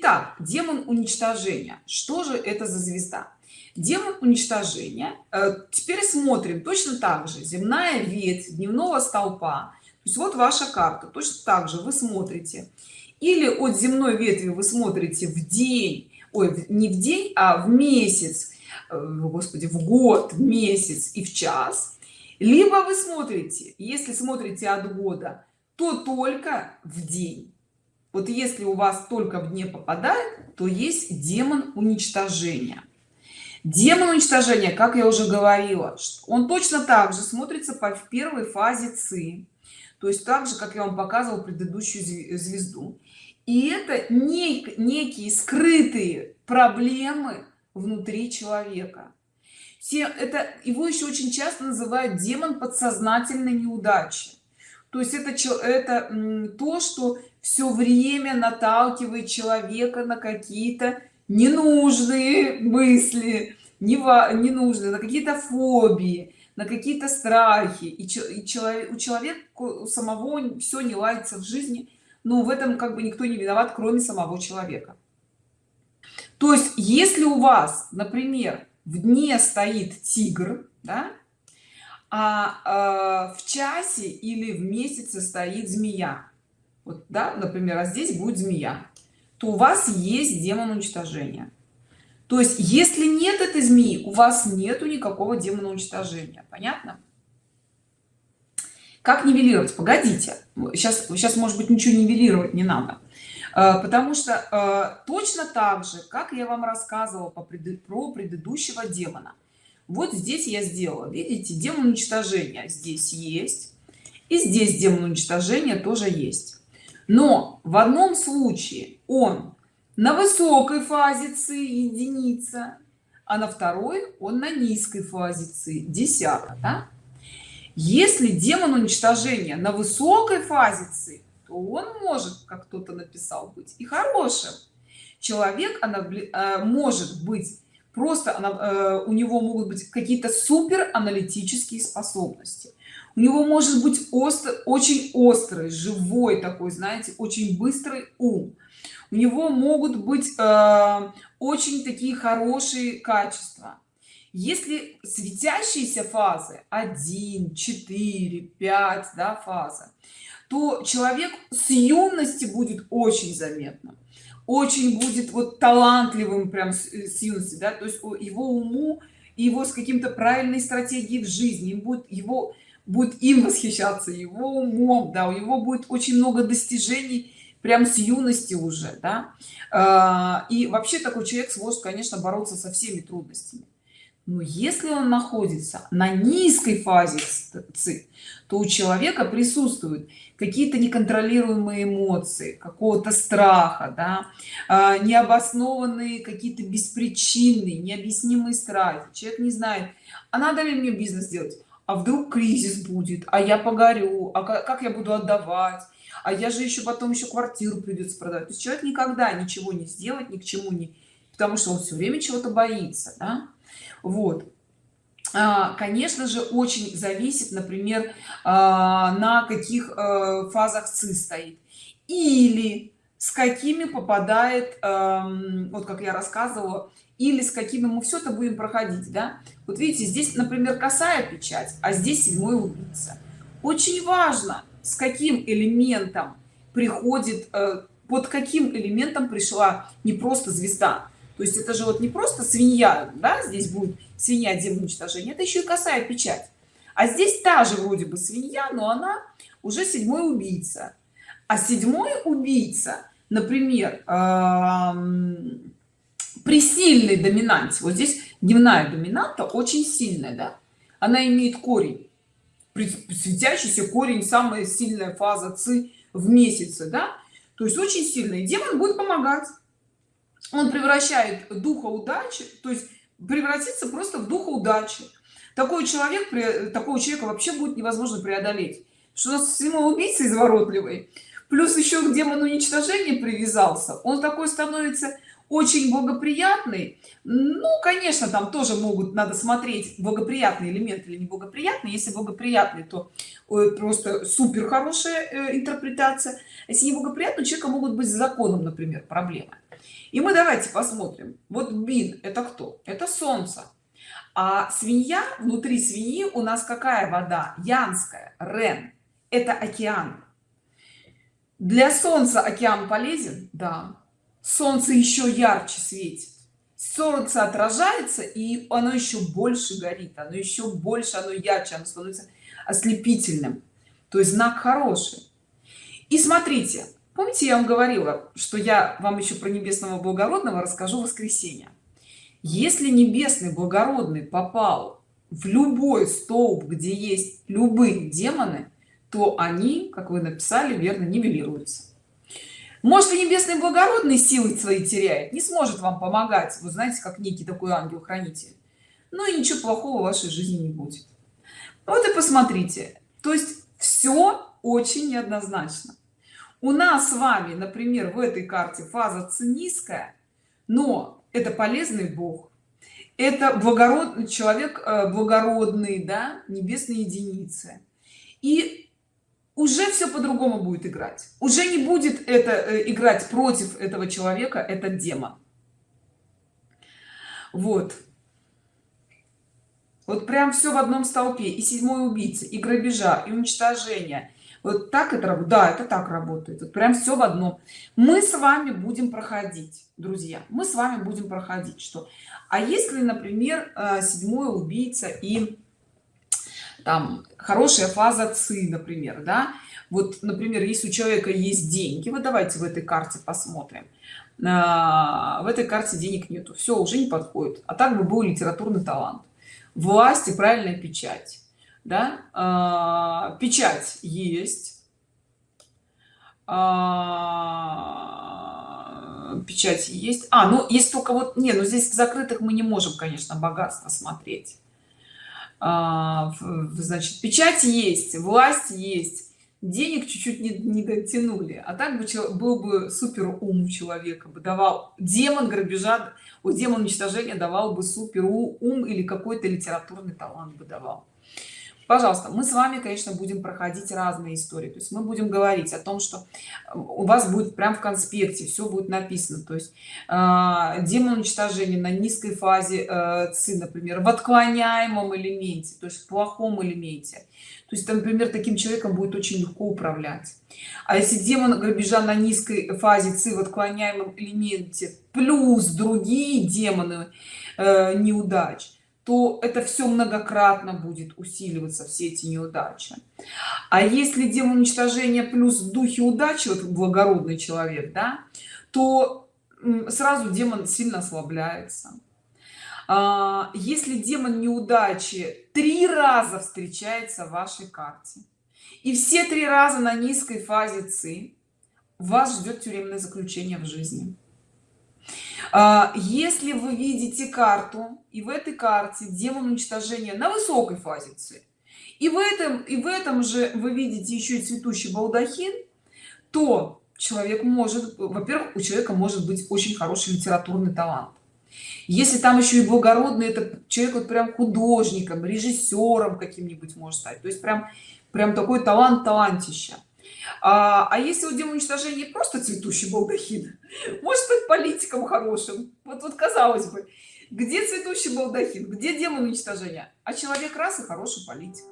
итак демон уничтожения. Что же это за звезда? Демон уничтожения э, теперь смотрим точно так же. Земная ветвь дневного столпа. То есть вот ваша карта. Точно так же вы смотрите. Или от земной ветви вы смотрите в день. Ой не в день а в месяц. Э, господи в год в месяц и в час. Либо вы смотрите если смотрите от года то только в день вот если у вас только в дне попадает то есть демон уничтожения. Демон уничтожения как я уже говорила он точно так же смотрится по в первой фазе ци то есть так же как я вам показывал предыдущую звезду. И это не, некие скрытые проблемы внутри человека. Все это его еще очень часто называют демон подсознательной неудачи. То есть это это то что все время наталкивает человека на какие-то ненужные мысли не ненужные на какие-то фобии на какие-то страхи. И, и человек у человека у самого все не ладится в жизни. Но в этом как бы никто не виноват кроме самого человека. То есть если у вас например в дне стоит тигр да, а, э, в часе или в месяце стоит змея вот да например а здесь будет змея то у вас есть демон уничтожения. То есть если нет этой змеи у вас нету никакого демона уничтожения понятно? Как нивелировать? Погодите сейчас сейчас может быть ничего нивелировать не надо. Э, потому что э, точно так же как я вам рассказывала по пред, про предыдущего демона. Вот здесь я сделала видите демон уничтожения здесь есть и здесь демон уничтожения тоже есть но в одном случае он на высокой фазе ци единица а на второй он на низкой фазе ци десятка да? если демон уничтожения на высокой фазе ци то он может как кто-то написал быть и хорошим человек она э, может быть просто она, э, у него могут быть какие-то супер аналитические способности у него может быть остро, очень острый живой такой знаете очень быстрый ум. У него могут быть э, очень такие хорошие качества. Если светящиеся фазы 1 4 5 да, фаза то человек с юности будет очень заметно очень будет вот талантливым прям с, с юности да. То есть его уму его с каким-то правильной стратегией в жизни будет его будет им восхищаться его умом да у него будет очень много достижений прям с юности уже да. А, и вообще такой человек сможет конечно бороться со всеми трудностями. Но если он находится на низкой фазе ци то у человека присутствуют какие-то неконтролируемые эмоции какого-то страха да а, необоснованные какие-то беспричинные необъяснимые страхи. Человек не знает а надо ли мне бизнес делать а вдруг кризис будет? А я погорю. А как я буду отдавать? А я же еще потом еще квартиру придется продать то есть человек никогда ничего не сделать ни к чему не потому что он все время чего-то боится да? вот. А, конечно же очень зависит например а, на каких э, фазах ци стоит. Или с какими попадает эм, вот как я рассказывала или с какими мы все это будем проходить да? Вот видите здесь например косая печать а здесь седьмой убийца очень важно с каким элементом приходит э, под каким элементом пришла не просто звезда. То есть это же вот не просто свинья да здесь будет свинья демон уничтожения это еще и косая печать. А здесь та же вроде бы свинья но она уже седьмой убийца. А седьмой убийца например при сильной доминанте. Вот здесь дневная доминанта очень сильная да? она имеет корень. Светящийся корень самая сильная фаза ци в месяце да. То есть очень сильный. Демон будет помогать. Он превращает духа удачи то есть превратиться просто в духа удачи. Такой человек такого человека вообще будет невозможно преодолеть. Что самоубийца изворотливый? Плюс еще к демону уничтожения привязался. Он такой становится очень благоприятный. Ну конечно там тоже могут надо смотреть благоприятный элемент или неблагоприятный если благоприятный то просто супер хорошая э, интерпретация. Если неблагоприятный у человека могут быть с законом например проблемы. И мы давайте посмотрим. Вот бин это кто? Это солнце. А свинья внутри свиньи у нас какая вода? Янская рен. Это океан. Для солнца океан полезен? Да солнце еще ярче светит. Солнце отражается и оно еще больше горит оно еще больше оно ярче оно становится ослепительным. То есть знак хороший. И смотрите помните я вам говорила что я вам еще про небесного благородного расскажу в воскресенье? Если небесный благородный попал в любой столб где есть любые демоны то они как вы написали верно нивелируются может и небесный благородный силы свои теряет не сможет вам помогать. Вы знаете как некий такой ангел хранитель ну и ничего плохого в вашей жизни не будет. Вот и посмотрите. То есть все очень неоднозначно. У нас с вами например в этой карте фаза Ц низкая но это полезный бог. Это благородный человек э, благородный да небесные единицы. И уже все по-другому будет играть. Уже не будет это э, играть против этого человека этот демон вот. Вот прям все в одном столпе. И седьмой убийца и грабежа и уничтожения вот так это работает да это так работает. Вот прям все в одном. Мы с вами будем проходить друзья. Мы с вами будем проходить что? А если например э, седьмой убийца и там хорошая фаза ци например да? Вот например если у человека есть деньги вот давайте в этой карте посмотрим. А, в этой карте денег нету все уже не подходит. А так бы был литературный талант. Власть и правильная печать да? А, печать есть. А, печать есть. А ну есть только вот не ну здесь в закрытых мы не можем конечно богатство смотреть значит печать есть власть есть. Денег чуть-чуть не, не дотянули. А так бы был бы супер ум человека бы давал. Демон грабежа у демон уничтожения давал бы супер ум или какой-то литературный талант бы давал пожалуйста мы с вами конечно будем проходить разные истории. То есть мы будем говорить о том что э, у вас будет прям в конспекте все будет написано. То есть э, демон уничтожения на низкой фазе э, ци например в отклоняемом элементе то есть в плохом элементе. То есть например таким человеком будет очень легко управлять. А если демон грабежа на низкой фазе ци в отклоняемом элементе плюс другие демоны э, неудач то это все многократно будет усиливаться все эти неудачи. А если демон уничтожения плюс в духе удачи вот благородный человек да то сразу демон сильно ослабляется. А, если демон неудачи три раза встречается в вашей карте и все три раза на низкой фазе ци вас ждет тюремное заключение в жизни если вы видите карту и в этой карте демон уничтожения на высокой фазе С, и в этом и в этом же вы видите еще и цветущий балдахин то человек может во-первых у человека может быть очень хороший литературный талант. Если там еще и благородный это человек вот прям художником режиссером каким-нибудь может стать. То есть прям прям такой талант талантища а, а если у демона уничтожения просто цветущий балдахин может быть политиком хорошим. Вот вот казалось бы где цветущий балдахин где демон уничтожения? А человек раз и хороший политик